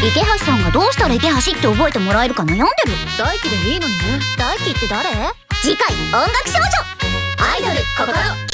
池橋さんがどうしたら池橋って覚えてもらえるか悩んでる？大輝でいいのにね。大輝って誰？次回音楽少女。アイドル心。